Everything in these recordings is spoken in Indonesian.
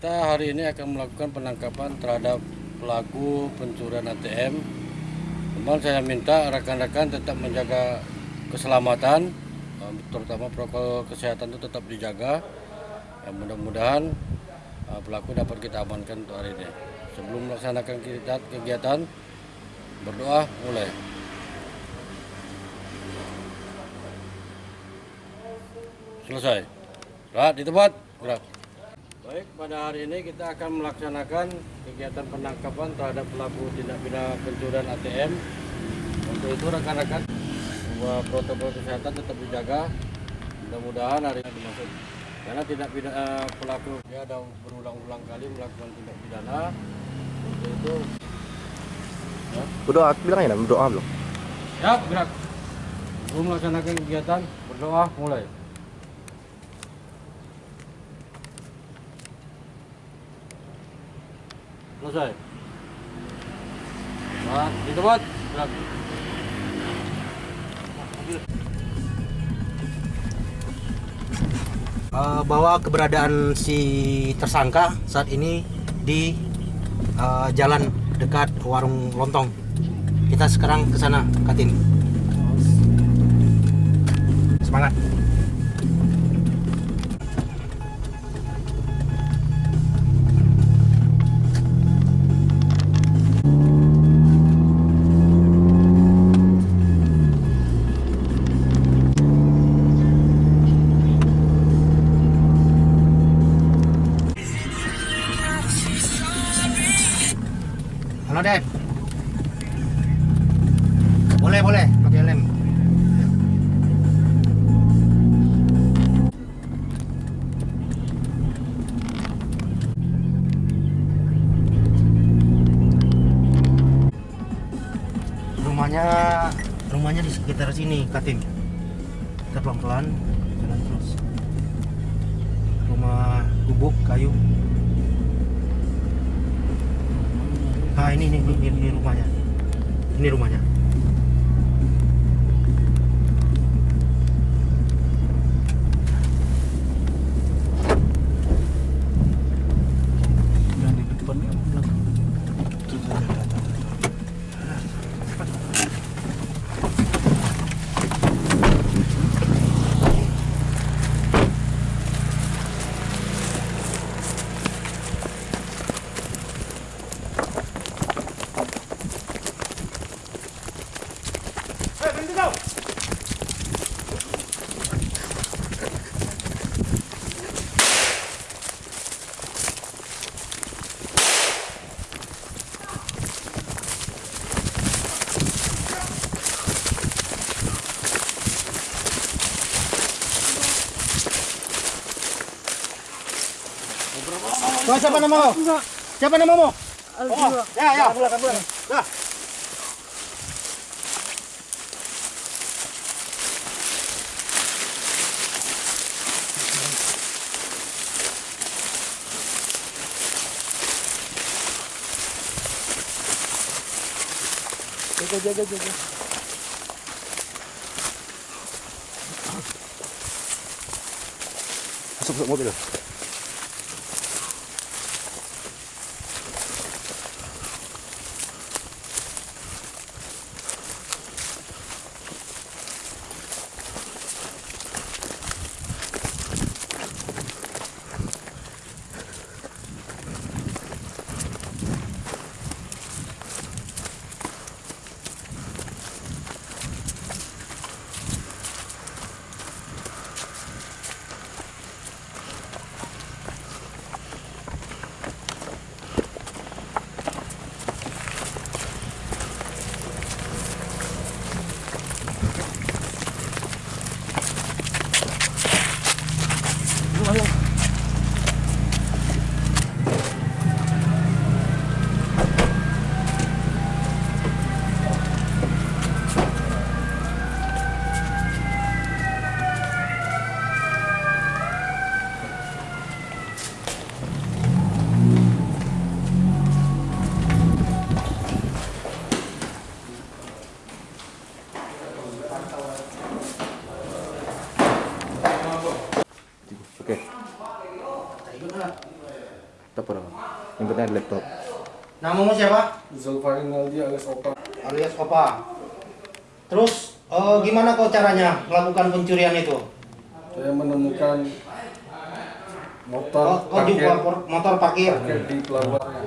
Kita hari ini akan melakukan penangkapan terhadap pelaku pencurian ATM. Memang saya minta rekan-rekan tetap menjaga keselamatan, eh, terutama protokol kesehatan itu tetap dijaga. Ya, Mudah-mudahan eh, pelaku dapat kita amankan untuk hari ini. Sebelum melaksanakan kegiatan, berdoa mulai. Selesai. Rahat di tempat. Gerak. Baik, pada hari ini kita akan melaksanakan kegiatan penangkapan terhadap pelaku tindak pidana pencurian ATM. Untuk itu rekan-rekan bahwa protokol kesehatan tetap dijaga. Mudah-mudahan hari ini dimaksud. Karena tidak pidana pelaku dia ada berulang-ulang kali melakukan tindak pidana. Untuk itu Berdoa, bilang ya, berdoa belum? ya gerak. Sebelum melaksanakan kegiatan berdoa mulai. Selesai. Nah, di tempat. Gerak. Bahwa keberadaan si tersangka saat ini di eh, jalan dekat warung lontong. Kita sekarang ke sana, Katin. Semangat. Halo, Dep. Boleh, boleh, pakai lem. Rumahnya rumahnya di sekitar sini, Katin. Kita pelan-pelan jalan terus. Rumah gubuk kayu. Nah ini ini, ini, ini rumahnya. Ini rumahnya. Yang di depannya Tuh, siapa namamu? Siapa namamu? Oh, ya, ya. Ya. Jaga, jaga, jaga. Masuk, masuk mobil. Penting ada laptop. Namamu siapa? Zulfarin Naldi alias Opa. alias Opa. Terus eh, gimana kau caranya melakukan pencurian itu? Saya menemukan motor kau parkir, por- motor parkir. parkir di pelabuhannya.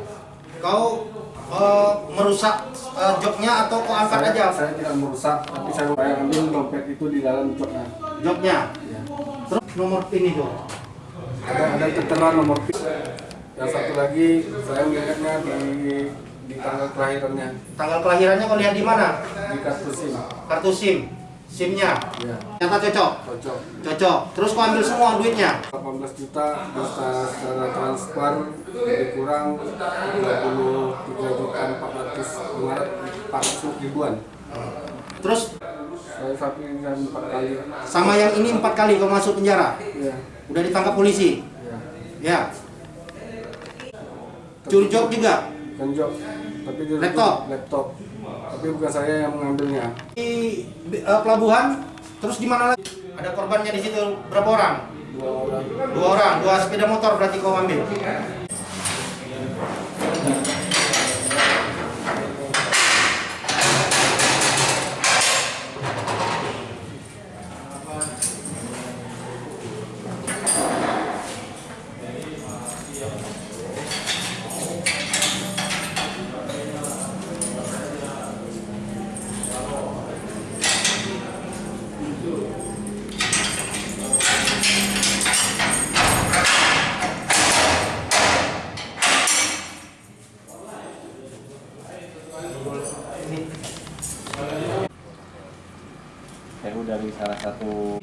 Kau eh, merusak eh, joknya atau kau angkat Saya, aja saya tidak merusak, tapi saya saya ambil dompet itu di dalam joknya. joknya? Ya. Terus nomor pin itu? Ada ada tertera nomor PIN. Yang satu lagi saya melihatnya di di tanggal kelahirannya Tanggal kelahirannya kau lihat di mana? di kartu SIM. Kartu SIM, SIM-nya. Ya, Ternyata cocok, cocok. cocok. Terus kau ambil semua duitnya? 18 juta bisa secara transfer lebih kurang 23 juta 400 400 ribuan. Terus Saya sapi dan empat kali. sama yang ini empat kali kau masuk penjara? Ya, Udah ditangkap polisi? ya. Ya. Curi jok juga? Kenjok. Tapi dia Laptop? Laptop. Tapi bukan saya yang mengambilnya. Di eh, pelabuhan, terus di mana lagi? Ada korbannya di situ berapa orang? Dua orang. Dua orang, dua sepeda motor berarti kau ambil. Dari salah satu